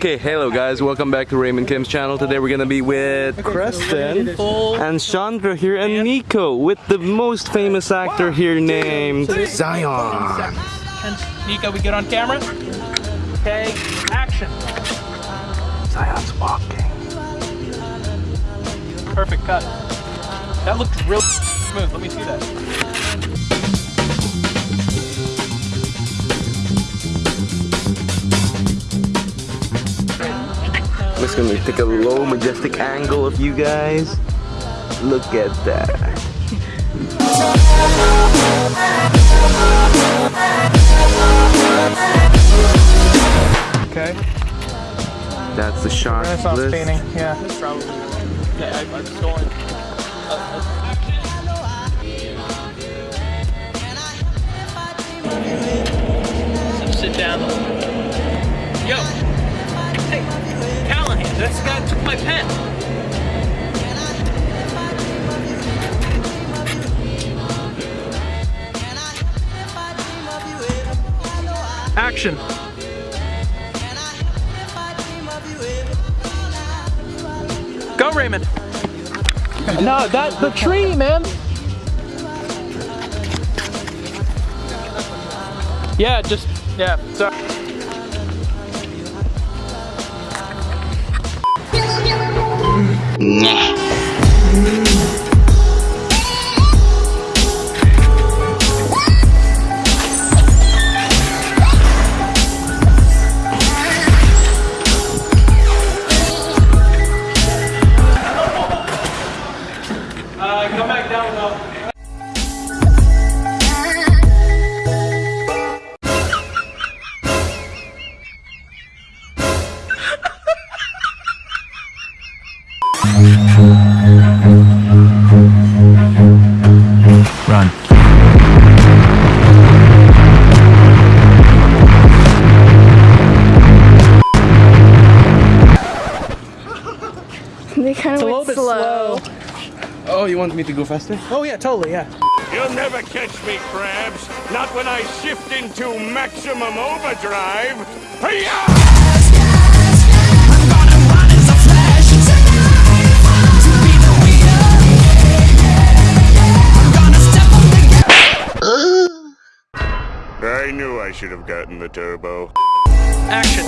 Okay, hello guys, welcome back to Raymond Kim's channel. Today we're gonna be with Creston and Chandra here and Nico with the most famous actor here named Zion. Nico, we get on camera? Okay, action. Zion's walking. Perfect cut. That looked real smooth. Let me see that. I'm just gonna take a low, majestic angle of you guys. Look at that. Okay. That's the shot Renaissance list. painting, yeah. Probably. Yeah, I, I'm going. So sit down. Yo. Hey, Callahan, this guy took my pen. Action. Go, Raymond. No, that the tree, man. Yeah, just yeah. Sorry. Uh, come back down though. They kind of a went little slow. slow. Oh, you want me to go faster? Oh yeah, totally, yeah. You'll never catch me, crabs. Not when I shift into maximum overdrive. Hiya! I should have gotten the turbo. Action.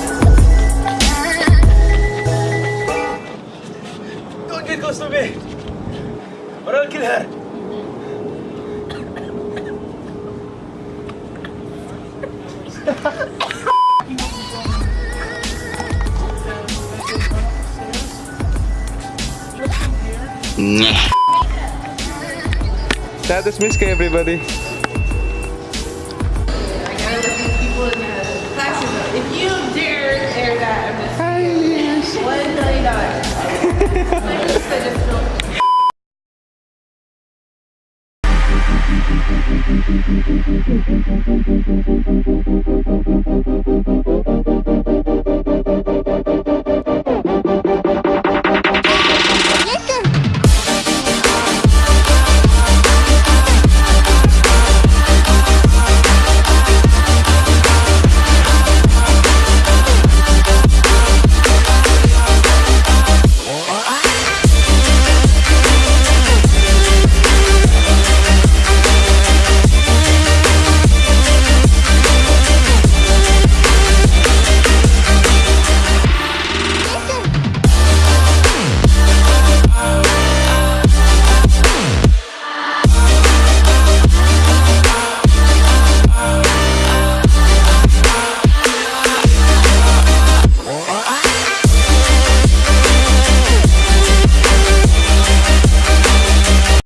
Don't get close to me. Or I'll kill her. Status Miska, everybody. Thank you.